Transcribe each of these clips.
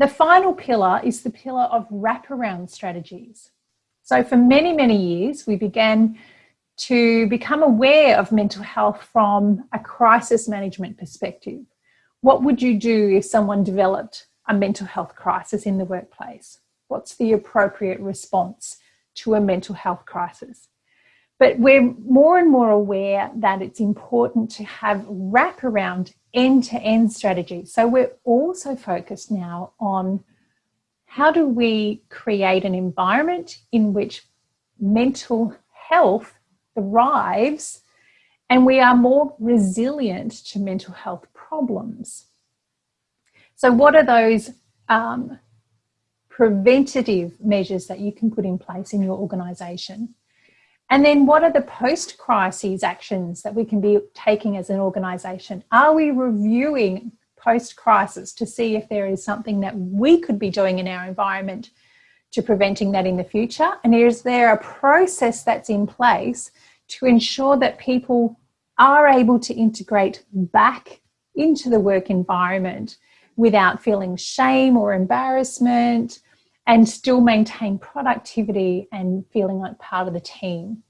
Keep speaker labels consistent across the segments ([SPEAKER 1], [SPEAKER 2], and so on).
[SPEAKER 1] The final pillar is the pillar of wraparound strategies. So for many, many years, we began to become aware of mental health from a crisis management perspective. What would you do if someone developed a mental health crisis in the workplace? What's the appropriate response to a mental health crisis? But we're more and more aware that it's important to have wraparound end-to-end -end strategy. So we're also focused now on how do we create an environment in which mental health thrives and we are more resilient to mental health problems. So what are those um, preventative measures that you can put in place in your organisation? And then what are the post-crises actions that we can be taking as an organisation? Are we reviewing post-crisis to see if there is something that we could be doing in our environment to preventing that in the future? And is there a process that's in place to ensure that people are able to integrate back into the work environment without feeling shame or embarrassment and still maintain productivity and feeling like part of the team.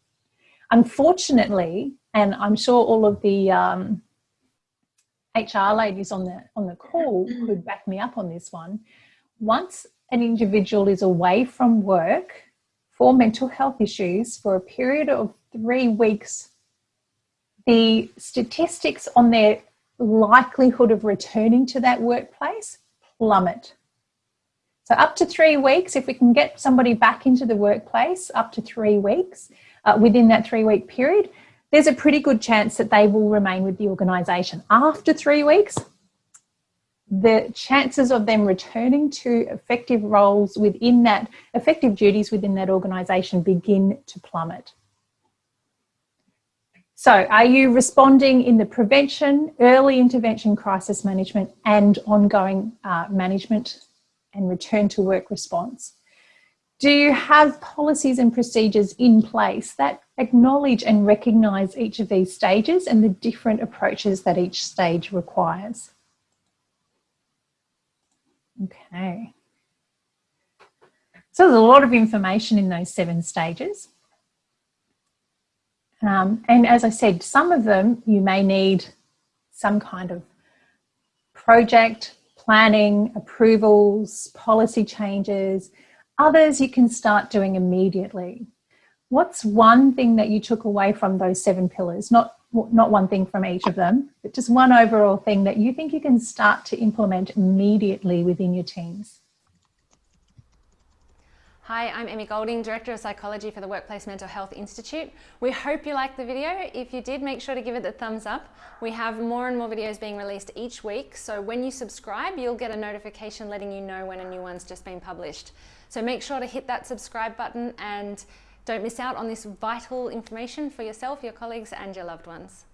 [SPEAKER 1] Unfortunately, and I'm sure all of the um, HR ladies on the, on the call could back me up on this one, once an individual is away from work for mental health issues for a period of three weeks, the statistics on their likelihood of returning to that workplace plummet. So up to three weeks, if we can get somebody back into the workplace up to three weeks, uh, within that three week period, there's a pretty good chance that they will remain with the organisation. After three weeks, the chances of them returning to effective roles within that, effective duties within that organisation begin to plummet. So are you responding in the prevention, early intervention, crisis management and ongoing uh, management and return to work response? Do you have policies and procedures in place that acknowledge and recognise each of these stages and the different approaches that each stage requires? Okay. So there's a lot of information in those seven stages. Um, and as I said, some of them you may need some kind of project, planning, approvals, policy changes. Others you can start doing immediately. What's one thing that you took away from those seven pillars? Not not one thing from each of them, but just one overall thing that you think you can start to implement immediately within your teams.
[SPEAKER 2] Hi, I'm Emmy Golding, Director of Psychology for the Workplace Mental Health Institute. We hope you liked the video. If you did, make sure to give it the thumbs up. We have more and more videos being released each week, so when you subscribe, you'll get a notification letting you know when a new one's just been published. So make sure to hit that subscribe button and don't miss out on this vital information for yourself, your colleagues and your loved ones.